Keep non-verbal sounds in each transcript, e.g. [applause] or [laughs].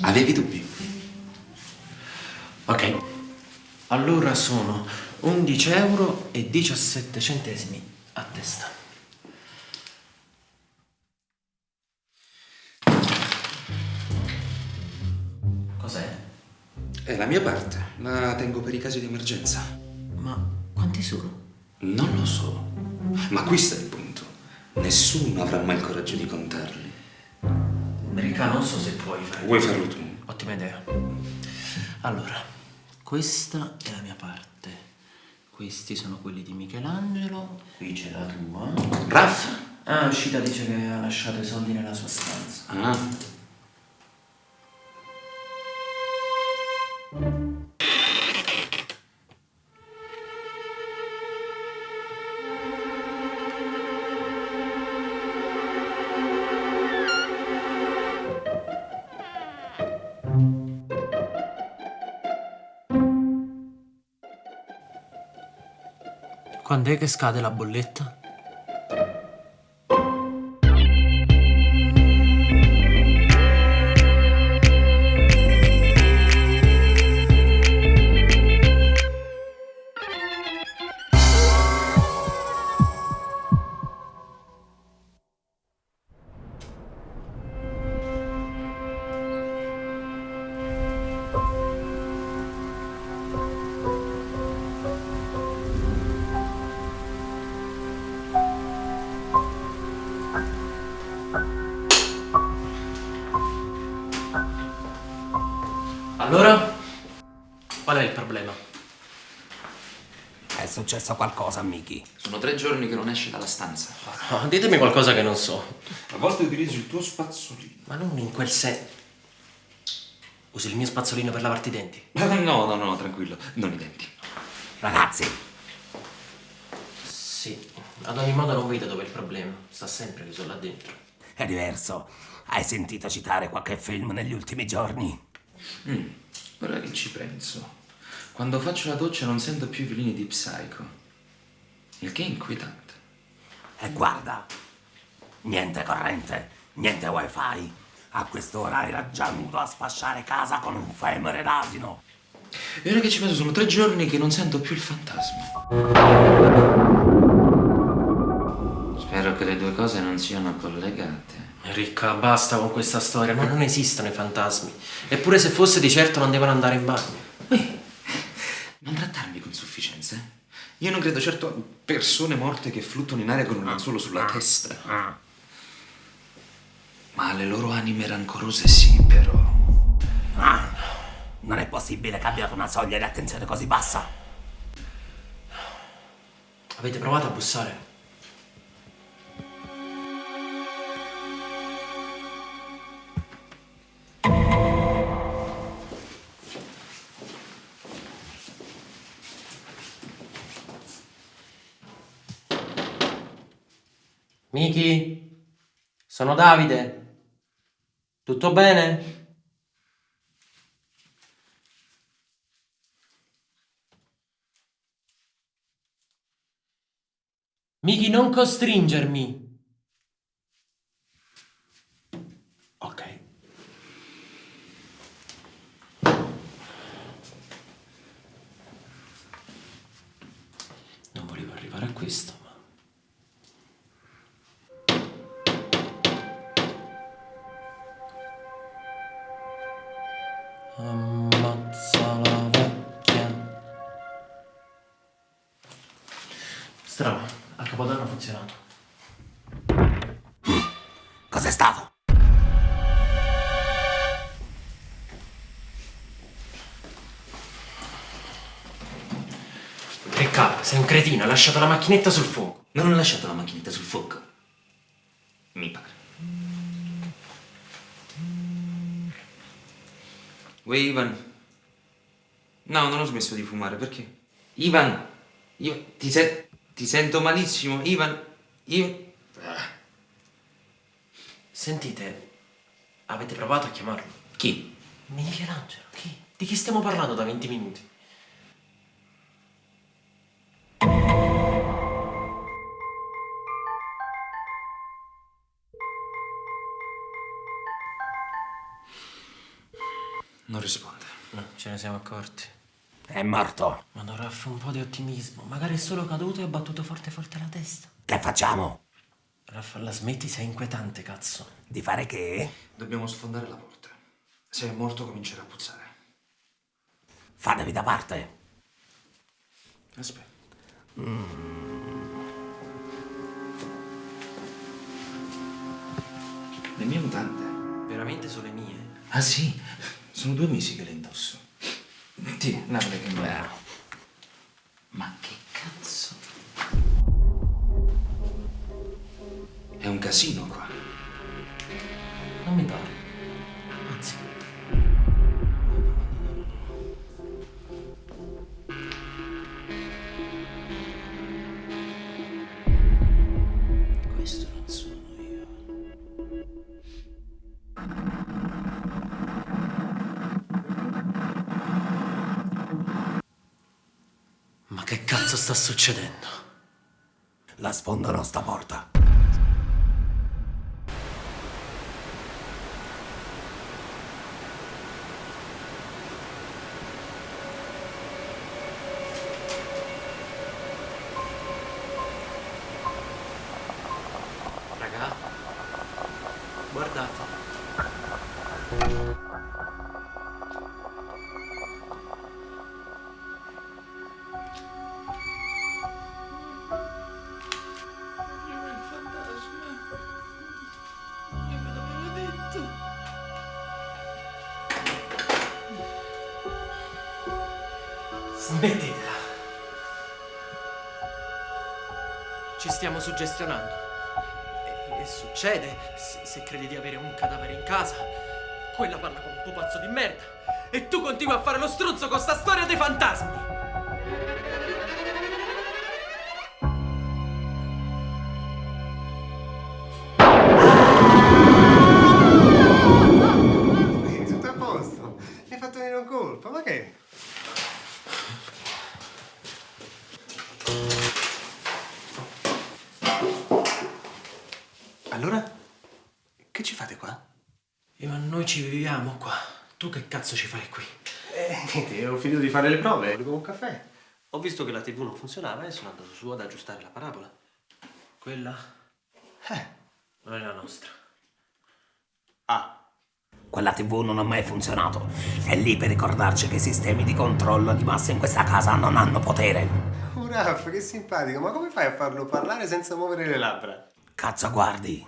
Avevi dubbi? Ok, allora sono 11 euro e 17 centesimi a testa. Cos'è? È la mia parte. La tengo per i casi di emergenza. Ma quanti sono? Non lo so. Ma questo è il punto. Nessuno avrà mai il coraggio di contarli. Ricca, non so se puoi fare. Vuoi farlo tu? Ottima idea. Allora, questa è la mia parte. Questi sono quelli di Michelangelo. Qui c'è la tua. Raffa? Ah, Uscita dice che ha lasciato i soldi nella sua stanza. Ah. Quando è che scade la bolletta? Allora? Qual è il problema? È successo qualcosa, Miki. Sono tre giorni che non esce dalla stanza. Ah, ditemi qualcosa che non so. A volte utilizzo il tuo spazzolino. Ma non in quel senso. Usi il mio spazzolino per lavarti i denti? [laughs] No, no, no, tranquillo. Non i denti. Ragazzi, Sì. Ad ogni modo non vedo dove è il problema. Sta sempre chiuso là dentro. è diverso. Hai sentito citare qualche film negli ultimi giorni? Mm, ora che ci penso. Quando faccio la doccia non sento più i violini di Psycho. Il che è inquietante. E guarda, niente corrente, niente wifi. A quest'ora era già nudo a sfasciare casa con un femore d'asino. E ora che ci penso sono tre giorni che non sento più il fantasma. Spero che le due cose non siano collegate. Ricca, basta con questa storia. Ma non esistono i fantasmi. Eppure se fosse di certo non devono andare in bagno. Ehi, non trattarmi con sufficienza. eh? Io non credo certo a persone morte che fluttuano in aria con un lenzuolo sulla testa. Ma alle loro anime rancorose sì, però. Ah, non è possibile che abbiate una soglia di attenzione così bassa. Avete provato a bussare? Sono Davide. Tutto bene? Miki, non costringermi. Ok. Non volevo arrivare a questo, funzionato. Cos'è stato? Riccardo, sei un cretino, hai lasciato la macchinetta sul fuoco. Non ho lasciato la macchinetta sul fuoco. Mi pare. Uè, Ivan. No, non ho smesso di fumare, perché? Ivan! Io ti, se- ti sento malissimo, Ivan. Io... Sentite, avete provato a chiamarlo? Chi? Michelangelo, chi? Di chi stiamo parlando da 20 minuti? risponde. No, ce ne siamo accorti. È morto. Ma Raff, un po' di ottimismo. Magari è solo caduto e ha battuto forte forte la testa. Che facciamo? Raff, la smetti, sei inquietante, cazzo. Di fare che? Dobbiamo sfondare la porta. Se è morto comincerà a puzzare. Fatevi da parte. Aspetta. Le mie mutande. Veramente sono le mie? Ah sì? Sono due mesi che le indosso. Ti, lavale che non Ma che cazzo? È un casino qua. Non mi pare. Cazzo sta succedendo? La sfondano sta porta. Smettitela. Ci stiamo suggestionando. E, e succede, se, se credi di avere un cadavere in casa, quella parla come un pupazzo di merda. E tu continui a fare lo struzzo con sta storia dei fantasmi. Tu che cazzo ci fai qui? Eh, niente, ho finito di fare le prove. Volevo un caffè. Ho visto che la TV non funzionava e sono andato su ad aggiustare la parabola. Quella Eh. non è la nostra. Ah. Quella TV non ha mai funzionato. È lì per ricordarci che i sistemi di controllo di massa in questa casa non hanno potere. Oh, Raff, che simpatico. Ma come fai a farlo parlare senza muovere le labbra? Cazzo guardi.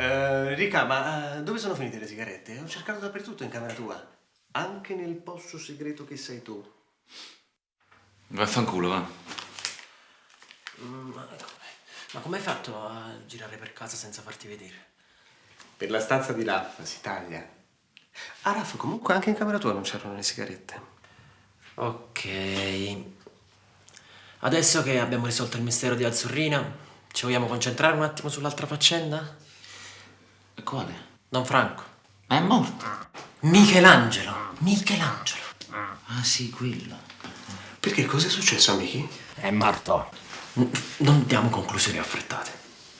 Eh, Rica, ma eh, dove sono finite le sigarette? Ho cercato dappertutto in camera tua. Anche nel posto segreto che sei tu. Vaffanculo, va. Mm, Ma come? Ma come hai fatto a girare per casa senza farti vedere? Per la stanza di Raff si taglia. Ah, Raff, comunque anche in camera tua non c'erano le sigarette. Ok. Adesso che abbiamo risolto il mistero di Azzurrina, ci vogliamo concentrare un attimo sull'altra faccenda? E quale? Don Franco. Ma è morto. Michelangelo. Michelangelo. Ah sì, quello. Perché cosa è successo, amici? È morto. N- non diamo conclusioni affrettate.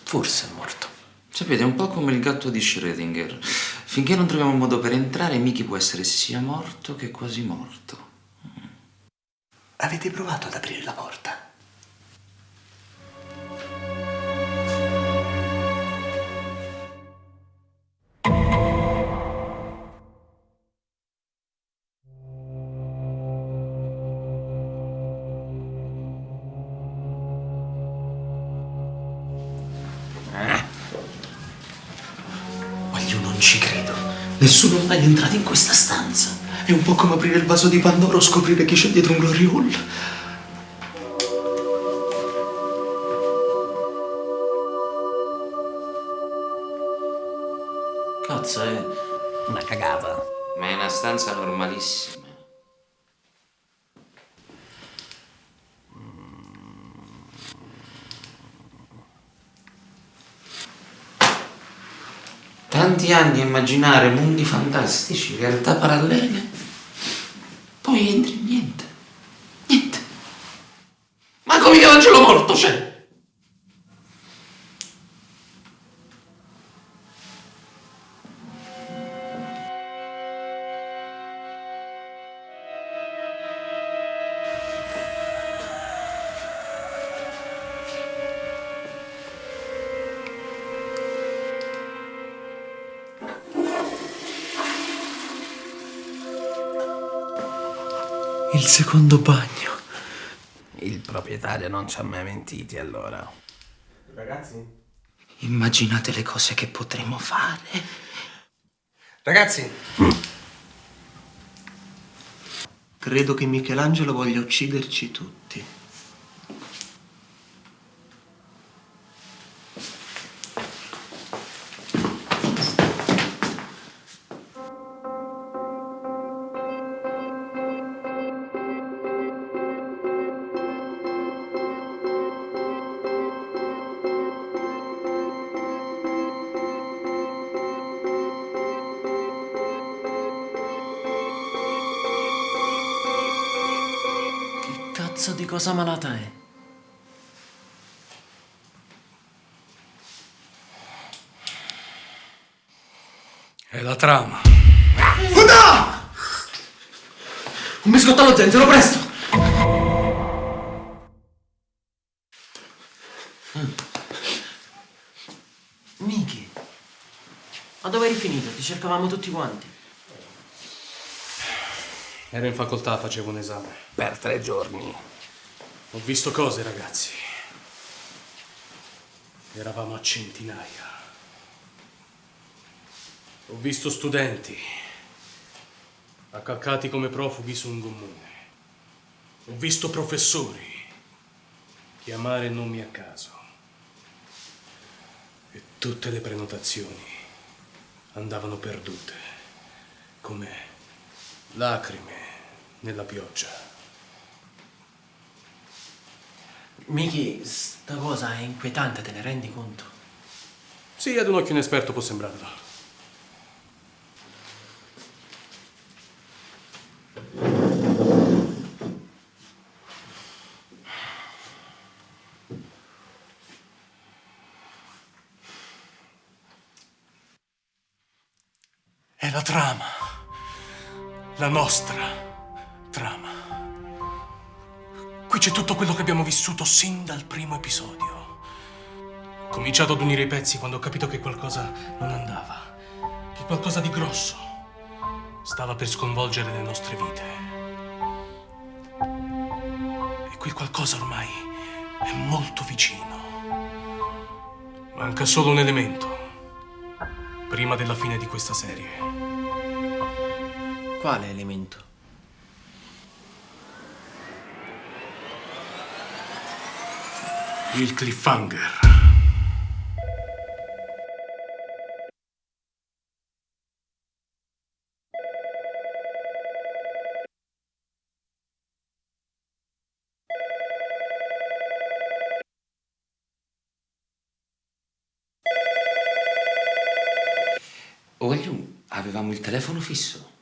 Forse è morto. Sapete, è un po' come il gatto di Schrödinger. Finché non troviamo un modo per entrare, Mickey può essere sia morto che quasi morto. Avete provato ad aprire la porta? Non ci credo. Nessuno mai è entrato in questa stanza. È un po' come aprire il vaso di Pandora o scoprire chi c'è dietro un glory hole. Cazzo, è... Una cagata. Ma è una stanza normalissima. Tanti anni a immaginare mondi fantastici, realtà parallele, poi entri in niente. Niente. Ma come Michelangelo morto c'è? Il secondo bagno. Il proprietario non ci ha mai mentiti allora. Ragazzi? Immaginate le cose che potremmo fare. Ragazzi! Credo che Michelangelo voglia ucciderci tutti. Cosa malata è? È la trama. Un biscotto allo zenzero, presto! Miki, ma dove eri finito? Ti cercavamo tutti quanti. Ero in facoltà, facevo un esame. Per tre giorni. Ho visto cose, ragazzi. Eravamo a centinaia. Ho visto studenti accalcati come profughi su un gommone. Ho visto professori chiamare nomi a caso. E tutte le prenotazioni andavano perdute, come lacrime nella pioggia. Miki, sta cosa è inquietante, te ne rendi conto? Sì, ad un occhio inesperto può sembrarlo. È la trama. La nostra trama. Qui c'è tutto quello che abbiamo vissuto sin dal primo episodio. Ho cominciato ad unire i pezzi quando ho capito che qualcosa non andava. Che qualcosa di grosso stava per sconvolgere le nostre vite. E quel qualcosa ormai è molto vicino. Manca solo un elemento. Prima della fine di questa serie. Quale elemento? Il cliffhanger. Voglio, avevamo il telefono fisso.